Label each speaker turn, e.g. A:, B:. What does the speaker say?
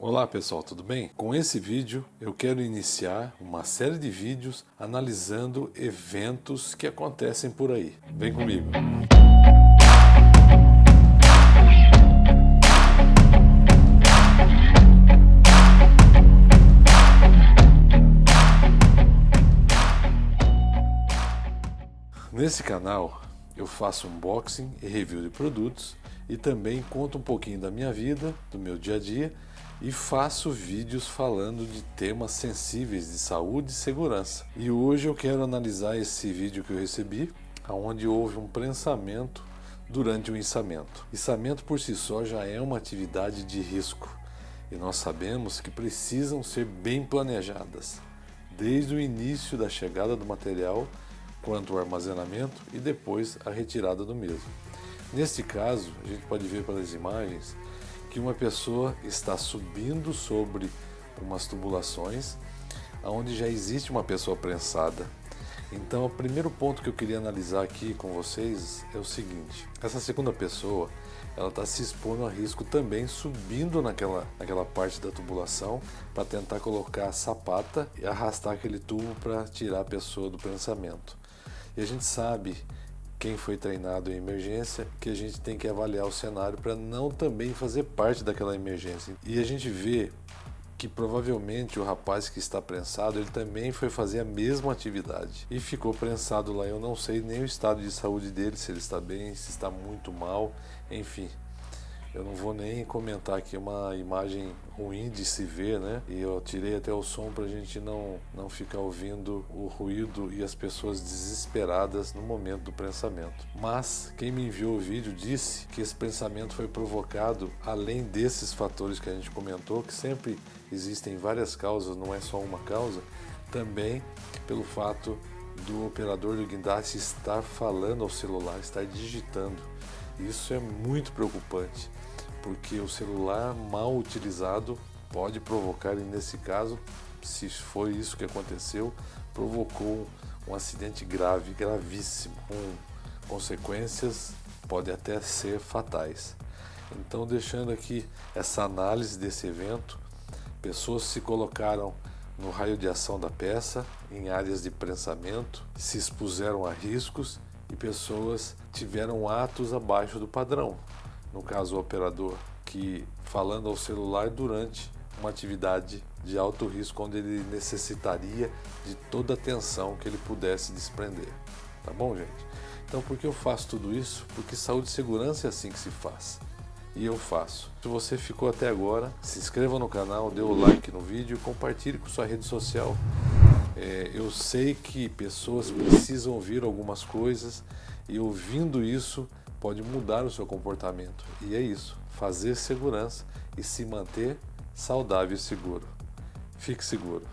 A: Olá pessoal, tudo bem? Com esse vídeo eu quero iniciar uma série de vídeos analisando eventos que acontecem por aí. Vem comigo! Nesse canal eu faço unboxing e review de produtos e também conto um pouquinho da minha vida, do meu dia a dia e faço vídeos falando de temas sensíveis de saúde e segurança. E hoje eu quero analisar esse vídeo que eu recebi, onde houve um prensamento durante o içamento. Içamento por si só já é uma atividade de risco e nós sabemos que precisam ser bem planejadas, desde o início da chegada do material, quanto ao armazenamento e depois a retirada do mesmo. Neste caso, a gente pode ver pelas imagens que uma pessoa está subindo sobre umas tubulações onde já existe uma pessoa prensada. Então, o primeiro ponto que eu queria analisar aqui com vocês é o seguinte: essa segunda pessoa ela está se expondo a risco também subindo naquela, naquela parte da tubulação para tentar colocar a sapata e arrastar aquele tubo para tirar a pessoa do pensamento. E a gente sabe quem foi treinado em emergência, que a gente tem que avaliar o cenário para não também fazer parte daquela emergência. E a gente vê que provavelmente o rapaz que está prensado, ele também foi fazer a mesma atividade e ficou prensado lá. Eu não sei nem o estado de saúde dele, se ele está bem, se está muito mal, enfim. Eu não vou nem comentar aqui uma imagem ruim de se ver, né? E eu tirei até o som para a gente não, não ficar ouvindo o ruído e as pessoas desesperadas no momento do pensamento. Mas quem me enviou o vídeo disse que esse pensamento foi provocado além desses fatores que a gente comentou, que sempre existem várias causas, não é só uma causa, também pelo fato do operador do guindaste estar falando ao celular, estar digitando. Isso é muito preocupante porque o celular mal utilizado pode provocar, e nesse caso, se foi isso que aconteceu, provocou um acidente grave, gravíssimo, com consequências pode até ser fatais. Então, deixando aqui essa análise desse evento, pessoas se colocaram no raio de ação da peça, em áreas de prensamento, se expuseram a riscos e pessoas tiveram atos abaixo do padrão, no caso o operador, que falando ao celular durante uma atividade de alto risco onde ele necessitaria de toda a atenção que ele pudesse desprender. Tá bom, gente? Então, por que eu faço tudo isso? Porque saúde e segurança é assim que se faz. E eu faço. Se você ficou até agora, se inscreva no canal, dê o like no vídeo compartilhe com sua rede social. É, eu sei que pessoas precisam ouvir algumas coisas e ouvindo isso pode mudar o seu comportamento. E é isso, fazer segurança e se manter saudável e seguro. Fique seguro.